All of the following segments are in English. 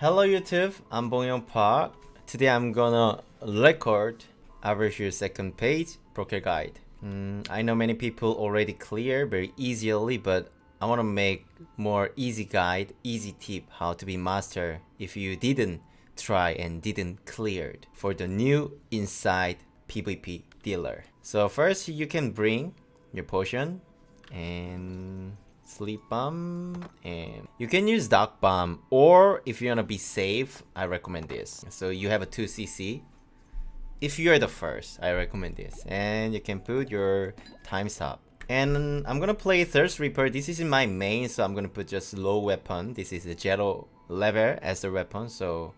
Hello YouTube, I'm Bongyong Park. Today I'm gonna record Average second page broker guide. Mm, I know many people already clear very easily, but I wanna make more easy guide, easy tip how to be master if you didn't try and didn't cleared for the new inside PvP dealer. So first you can bring your potion and sleep bomb and you can use dark bomb or if you want to be safe i recommend this. So you have a 2 cc if you're the first i recommend this and you can put your time stop and i'm gonna play thirst reaper. This is my main so i'm gonna put just low weapon. This is a zero level as a weapon so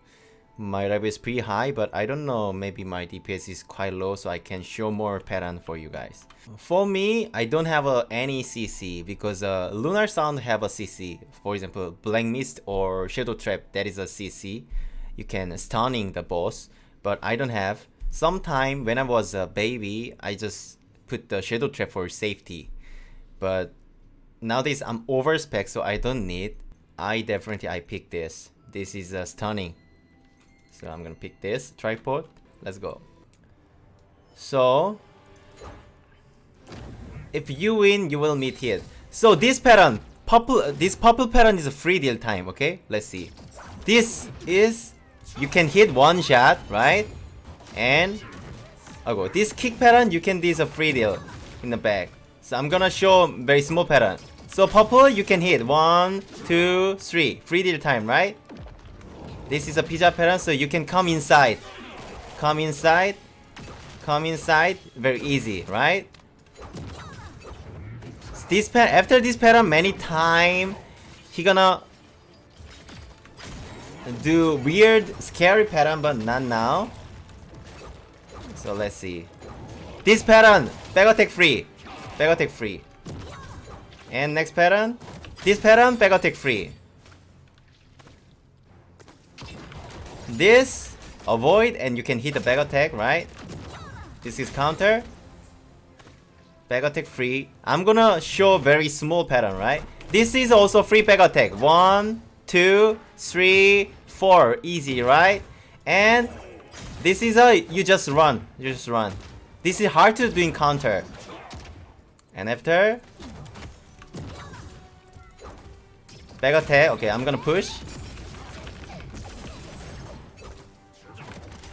my level is pretty high but I don't know maybe my DPS is quite low so I can show more pattern for you guys. For me I don't have a, any CC because uh, Lunar Sound have a CC for example Black Mist or Shadow Trap that is a CC you can stunning the boss but I don't have. Sometime when I was a baby I just put the Shadow Trap for safety. But nowadays I'm over spec so I don't need. I definitely I pick this. This is a stunning so I'm gonna pick this tripod. Let's go. So if you win, you will meet here. So this pattern, purple, this purple pattern is a free deal time. Okay, let's see. This is you can hit one shot, right? And oh, this kick pattern you can this a free deal in the back. So I'm gonna show very small pattern. So purple you can hit one, two, three. Free deal time, right? This is a pizza pattern, so you can come inside. Come inside. Come inside. Very easy, right? This pattern, after this pattern, many time, he gonna do weird, scary pattern, but not now. So let's see. This pattern, back attack free. Back attack free. And next pattern, this pattern, back attack free. This, avoid, and you can hit the back attack, right? This is counter. Back attack free. I'm gonna show very small pattern, right? This is also free back attack. One, two, three, four. Easy, right? And this is a, you just run. You just run. This is hard to do in counter. And after, back attack. Okay, I'm gonna push.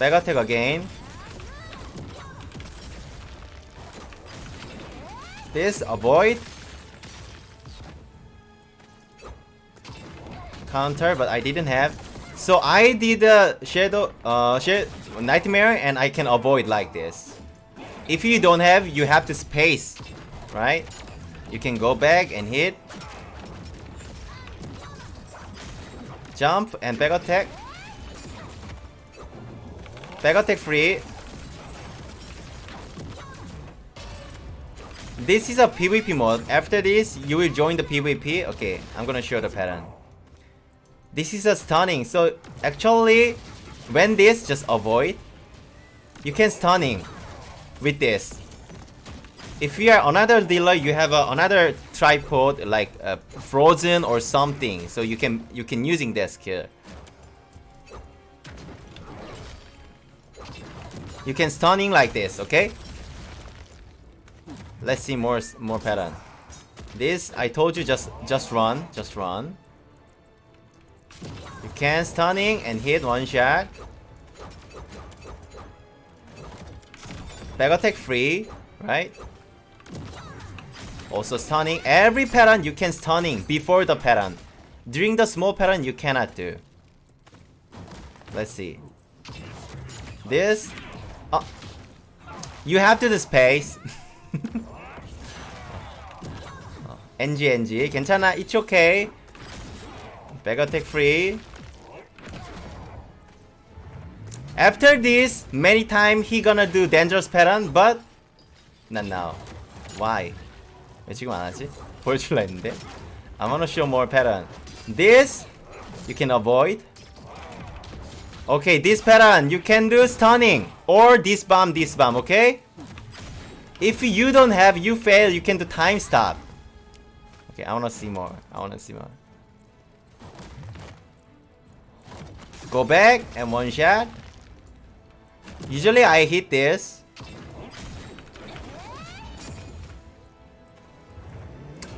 Back attack again. This avoid. Counter, but I didn't have. So I did a shadow, uh, nightmare, and I can avoid like this. If you don't have, you have to space, right? You can go back and hit. Jump and back attack. Back attack free. This is a PvP mode. After this, you will join the PvP. Okay, I'm gonna show the pattern. This is a stunning. So actually, when this, just avoid. You can stunning with this. If you are another dealer, you have a, another tripod like uh, frozen or something. So you can you can using that skill. You can stunning like this, okay? Let's see more more pattern. This I told you just just run, just run. You can stunning and hit one shot. Back attack free, right? Also stunning. Every pattern you can stunning before the pattern. During the small pattern you cannot do. Let's see. This Oh. You have to the space. NG NG 괜찮아 it's okay back attack free after this many time he gonna do dangerous pattern but not now why 왜 지금 안 하지? 보여줄라 했는데 I'm gonna show more pattern this you can avoid Okay, this pattern, you can do stunning. Or this bomb, this bomb, okay? If you don't have, you fail, you can do time stop. Okay, I wanna see more. I wanna see more. Go back and one shot. Usually I hit this.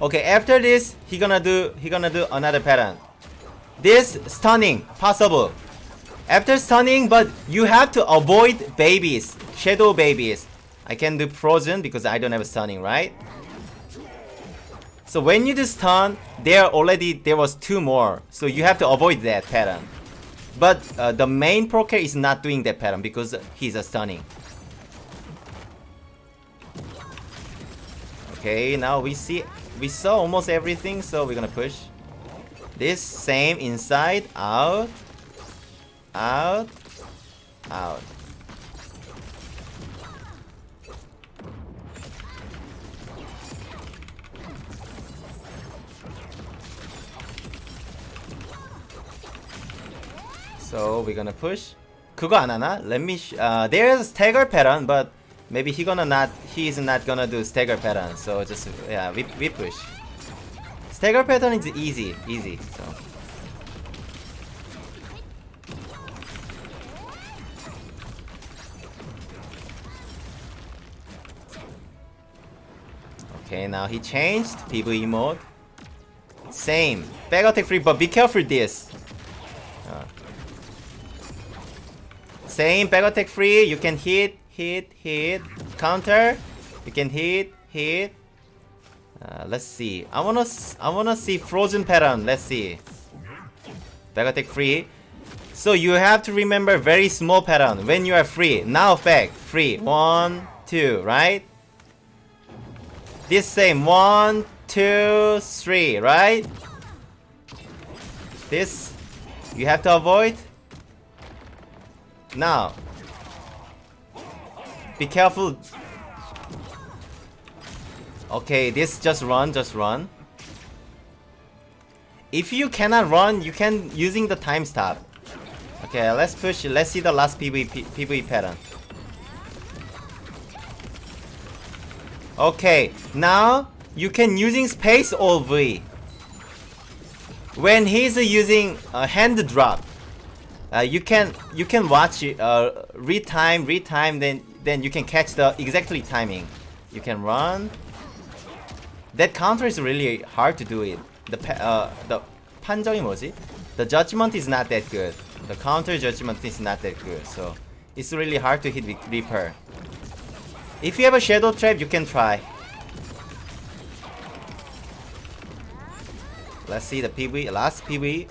Okay, after this, he gonna do he gonna do another pattern. This stunning possible. After stunning, but you have to avoid babies, shadow babies. I can do frozen because I don't have stunning, right? So when you do stun, there already there was two more. So you have to avoid that pattern. But uh, the main proker is not doing that pattern because he's a stunning. Okay, now we see we saw almost everything, so we're gonna push. This same inside, out, out, out. So we're gonna push. 그거 안 하나? Let me. Uh, there's stagger pattern, but maybe he gonna not. He's not gonna do stagger pattern. So just yeah, we we push. Stagger pattern is easy, easy. So. Okay, now he changed PvE mode. Same. Back attack free, but be careful this. Uh. Same back attack free. You can hit, hit, hit, counter. You can hit, hit. Uh, let's see. I wanna, I wanna see frozen pattern. Let's see. Back attack free. So you have to remember very small pattern when you are free. Now back free. One, two, right? This same one, two, three, right? This you have to avoid. Now, be careful. Okay, this just run, just run. If you cannot run, you can using the time stop. Okay, let's push. Let's see the last PvP, PvE pattern. Okay, now you can using space or V. When he's using a hand drop, uh, you can you can watch it, uh, read time, read time, then then you can catch the exactly timing. You can run. That counter is really hard to do it. The uh, the 판정이 뭐지? The judgment is not that good. The counter judgment is not that good. So it's really hard to hit Reaper. If you have a shadow trap, you can try. Let's see the PV, last PV.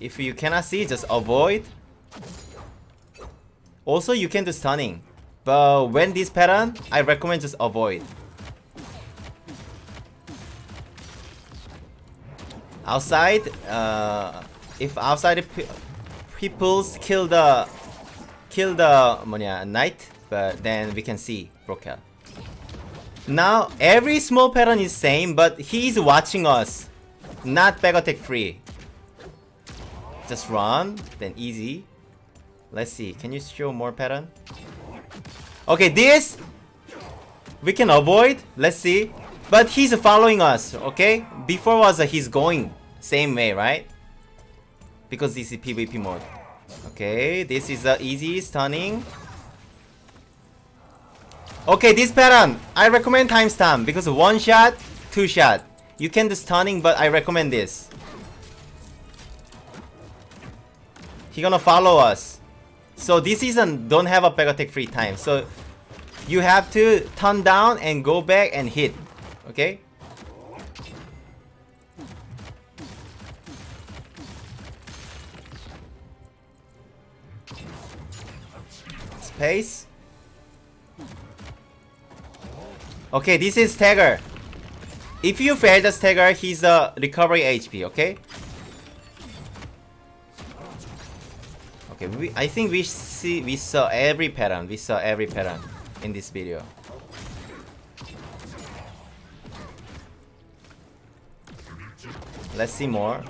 If you cannot see, just avoid. Also, you can do stunning. But when this pattern, I recommend just avoid. Outside uh, if outside peoples kill the kill the 뭐냐 knight but then we can see broker now every small pattern is same but he's watching us. Not back attack free. Just run then easy. Let's see can you show more pattern? Okay this we can avoid. Let's see but he's following us, okay? Before was uh, he's going same way, right? Because this is PvP mode. Okay, this is uh, easy stunning. Okay, this pattern, I recommend timestamp because one shot, two shot. You can do stunning, but I recommend this. He gonna follow us. So this season don't have a back attack free time. So you have to turn down and go back and hit. Okay? Space. Okay, this is stagger. If you fail the stagger, he's a recovery HP, okay? Okay, we, I think we see we saw every pattern. We saw every pattern in this video. Let's see more.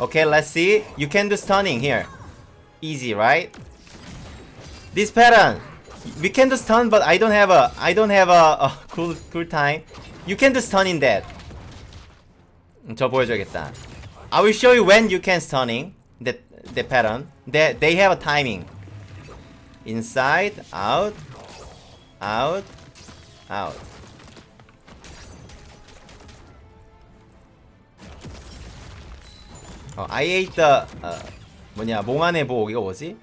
Okay, let's see. You can do stunning here. Easy, right? This pattern. We can do stun, but I don't have a I don't have a, a cool cool time. You can do stun in that. 저 보여줘야겠다. I will show you when you can stunning the the pattern. They they have a timing. Inside, out, out, out. 어, I ate the 어, 뭐냐 몽환의 복 이거 뭐지?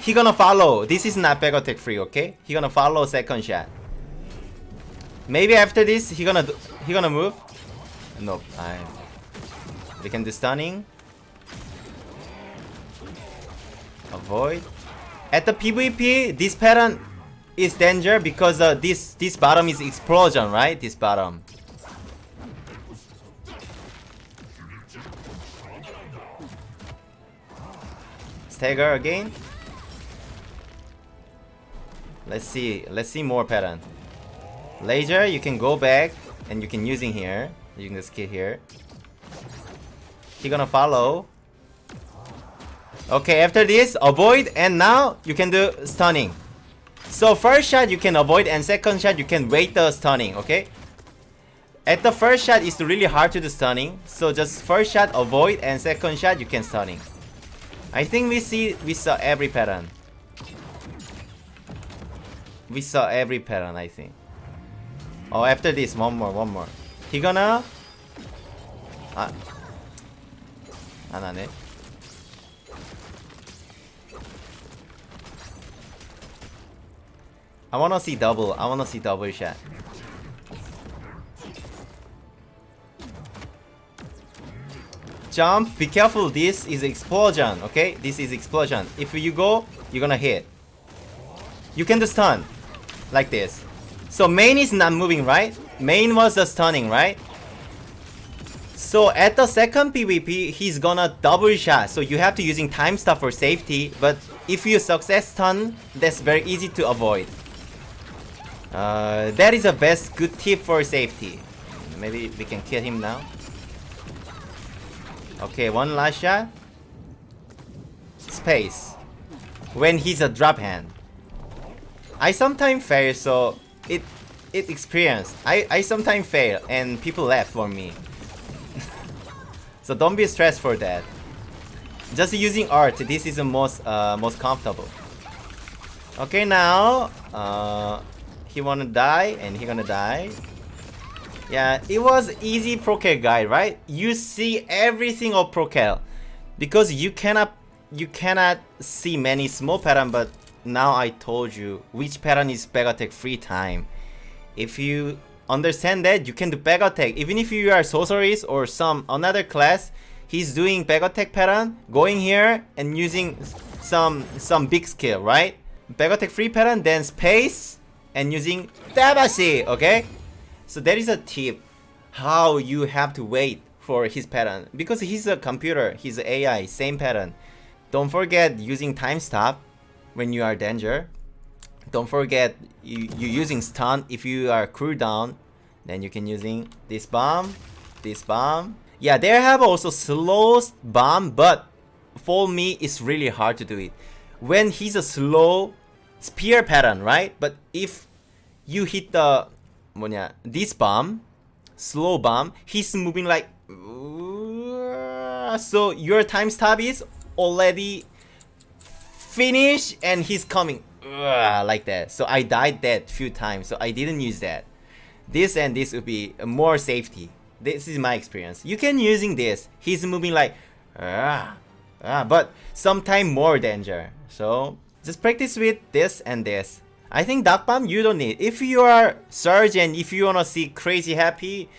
He gonna follow. This is not back attack free, okay? He gonna follow second shot. Maybe after this he gonna do, he gonna move. Nope. I. We can do stunning. Avoid. At the PvP, this pattern is danger because uh, this this bottom is explosion, right? This bottom. Stagger again. Let's see. Let's see more pattern. Laser, you can go back and you can using here. You can just get here. He gonna follow. Okay, after this, avoid and now you can do stunning. So first shot you can avoid and second shot you can wait the stunning, okay? At the first shot it's really hard to do stunning. So just first shot avoid and second shot you can stunning. I think we see we saw every pattern. We saw every pattern I think. Oh after this one more one more. He gonna 아, 안 하네. I wanna see double. I wanna see double shot. Jump. Be careful. This is explosion. Okay, this is explosion. If you go, you're gonna hit. You can do stun like this. So main is not moving, right? Main was the stunning, right? So at the second PvP, he's gonna double shot. So you have to using time stop for safety. But if you success stun, that's very easy to avoid. Uh, that is the best good tip for safety. Maybe we can kill him now. Okay, one last shot. Space. When he's a drop hand. I sometimes fail, so it it experience. I, I sometimes fail and people laugh for me. so don't be stressed for that. Just using art, this is the most uh, most comfortable. Okay, now uh, he wanna die and he gonna die. Yeah, it was easy Procal guide, right? You see everything of Procal because you cannot you cannot see many small pattern, but now I told you which pattern is back attack free time. If you understand that, you can do back attack. Even if you are sorceress or some another class, he's doing back attack pattern, going here and using some some big skill, right? Back attack free pattern, then space and using Dabashi, okay? So that is a tip how you have to wait for his pattern. Because he's a computer, he's AI, same pattern. Don't forget using time stop when you are danger. Don't forget you, you using stun. If you are cooldown then you can using this bomb this bomb. Yeah they have also slow bomb but for me it's really hard to do it. When he's a slow spear pattern right? But if you hit the 뭐냐 this bomb slow bomb he's moving like so your time stop is already finished and he's coming like that. So I died that few times. So I didn't use that. This and this would be more safety. This is my experience. You can using this. He's moving like uh, uh, but sometime more danger. So just practice with this and this. I think Dark Bomb you don't need. If you are Surge and if you wanna see crazy happy,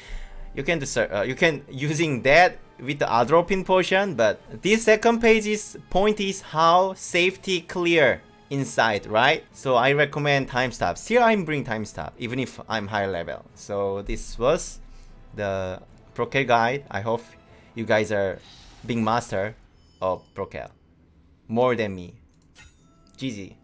you can do uh, you can using that with the Atropine potion. But this second page is point is how safety clear inside, right? So I recommend time stop. Still I'm bring time stop, even if I'm higher level. So this was the Procal guide. I hope you guys are being master of Procal. More than me. GG.